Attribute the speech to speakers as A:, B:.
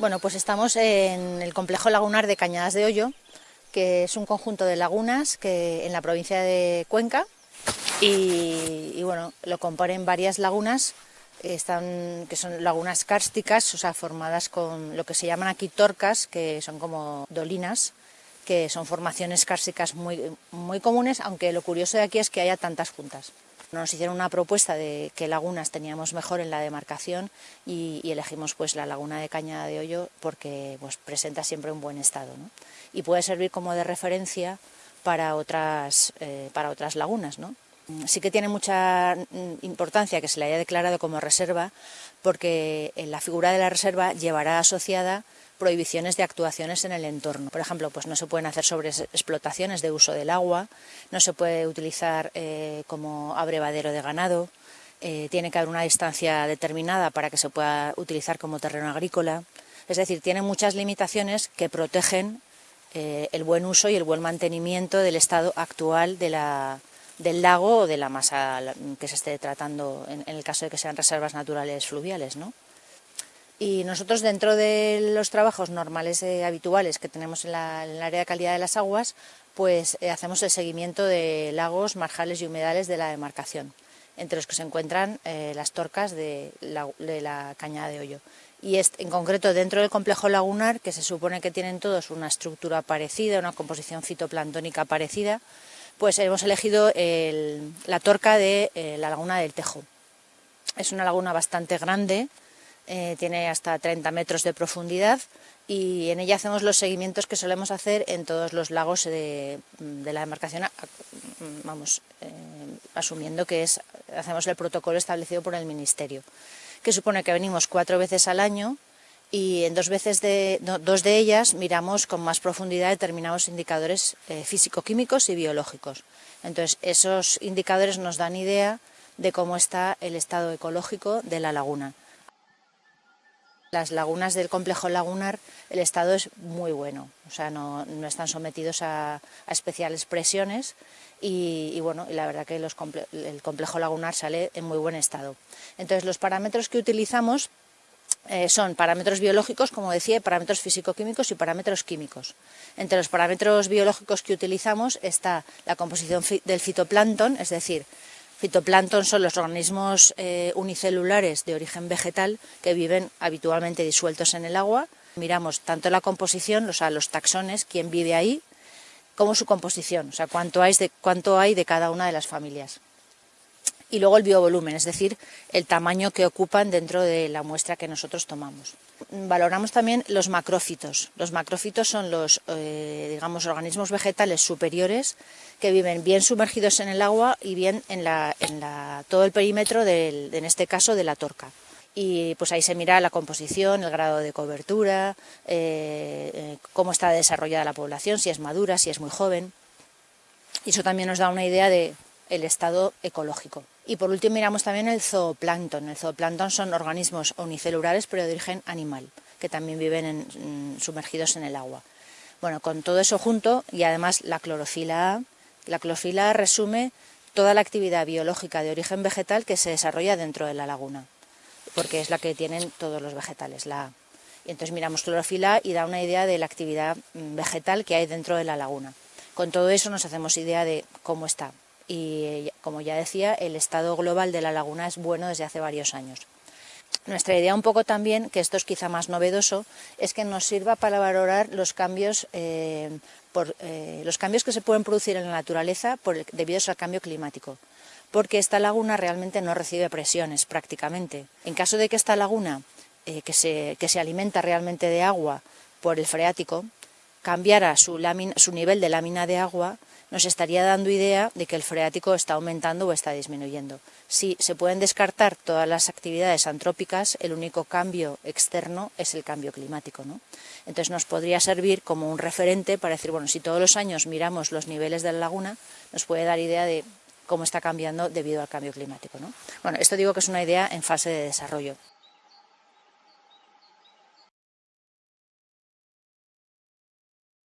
A: Bueno, pues estamos en el complejo lagunar de Cañadas de Hoyo, que es un conjunto de lagunas que en la provincia de Cuenca y, bueno, lo componen varias lagunas están, que son lagunas kársticas, o sea, formadas con lo que se llaman aquí torcas, que son como dolinas, que son formaciones kársticas muy, muy comunes, aunque lo curioso de aquí es que haya tantas juntas. Nos hicieron una propuesta de qué lagunas teníamos mejor en la demarcación y, elegimos pues la laguna de Cañada de Hoyo porque pues, presenta siempre un buen estado y puede servir como de referencia para otras, eh, para otras lagunas. ¿no? Sí que tiene mucha mm, importancia que se le haya declarado como reserva porque en la figura de la reserva llevará asociada prohibiciones de actuaciones en el entorno. Por ejemplo, pues no se pueden hacer sobreexplotaciones de uso del agua, no se puede utilizar eh, como abrevadero de ganado, eh, tiene que haber una distancia determinada para que se pueda utilizar como terreno agrícola. Es decir, tiene muchas limitaciones que protegen eh, el buen uso y el buen mantenimiento del estado actual de la, del lago o de la masa que se esté tratando en, en el caso de que sean reservas naturales fluviales. ¿no? Y nosotros dentro de los trabajos normales eh, habituales que tenemos en, el área de calidad de las aguas, pues eh, hacemos el seguimiento de lagos, marjales y humedales de la demarcación, entre los que se encuentran eh, las torcas de la, cañada de hoyo. Y en concreto dentro del complejo lagunar, que se supone que tienen todos una estructura parecida, una composición fitoplanctónica parecida, pues hemos elegido la torca de la laguna del Tejo. Es una laguna bastante grande, eh, tiene hasta 30 metros de profundidad y en ella hacemos los seguimientos que solemos hacer en todos los lagos de, la demarcación, vamos, eh, asumiendo que es, hacemos el protocolo establecido por el Ministerio, que supone que venimos cuatro veces al año y en dos, veces de, dos de ellas miramos con más profundidad determinados indicadores eh, físico-químicos y biológicos. Entonces, esos indicadores nos dan idea de cómo está el estado ecológico de la laguna. Las lagunas del complejo lagunar, el estado es muy bueno, o sea, no, están sometidos a, especiales presiones y, bueno, la verdad que el complejo lagunar sale en muy buen estado. Entonces, los parámetros que utilizamos eh, son parámetros biológicos, como decía, parámetros físico-químicos y parámetros químicos. Entre los parámetros biológicos que utilizamos está la composición del fitoplancton, es decir, Fitoplancton son los organismos eh, unicelulares de origen vegetal que viven habitualmente disueltos en el agua. Miramos tanto la composición, o sea, los taxones, quién vive ahí, como su composición, o sea, cuánto hay de, cuánto hay de cada una de las familias y luego el biovolumen, es decir, el tamaño que ocupan dentro de la muestra que nosotros tomamos. Valoramos también los macrófitos. Los macrófitos son los eh, digamos, organismos vegetales superiores que viven bien sumergidos en el agua y bien en, la, en la, todo el perímetro, del, en este caso, de la torca y pues ahí se mira la composición, el grado de cobertura, eh, eh, cómo está desarrollada la población, si es madura, si es muy joven. Y eso también nos da una idea de el estado ecológico. Y por último miramos también el zooplancton. El zooplancton son organismos unicelulares pero de origen animal, que también viven mm, sumergidos en el agua. Bueno, con todo eso junto y además la clorofila A, la clorofila A resume toda la actividad biológica de origen vegetal que se desarrolla dentro de la laguna, porque es la que tienen todos los vegetales, la A. Y entonces miramos clorofila y da una idea de la actividad mm, vegetal que hay dentro de la laguna. Con todo eso nos hacemos idea de cómo está y, como ya decía, el estado global de la laguna es bueno desde hace varios años. Nuestra idea un poco también, que esto es quizá más novedoso, es que nos sirva para valorar los cambios, eh, eh, los cambios que se pueden producir en la naturaleza debido al cambio climático, porque esta laguna realmente no recibe presiones prácticamente. En caso de que esta laguna, eh, que, se, que se alimenta realmente de agua por el freático, cambiara su nivel de lámina de agua, nos estaría dando idea de que el freático está aumentando o está disminuyendo. Si se pueden descartar todas las actividades antrópicas, el único cambio externo es el cambio climático. ¿no? Entonces nos podría servir como un referente para decir, bueno, si todos los años miramos los niveles de la laguna, nos puede dar idea de cómo está cambiando debido al cambio climático. ¿no? Bueno, esto digo que es una idea en fase de desarrollo.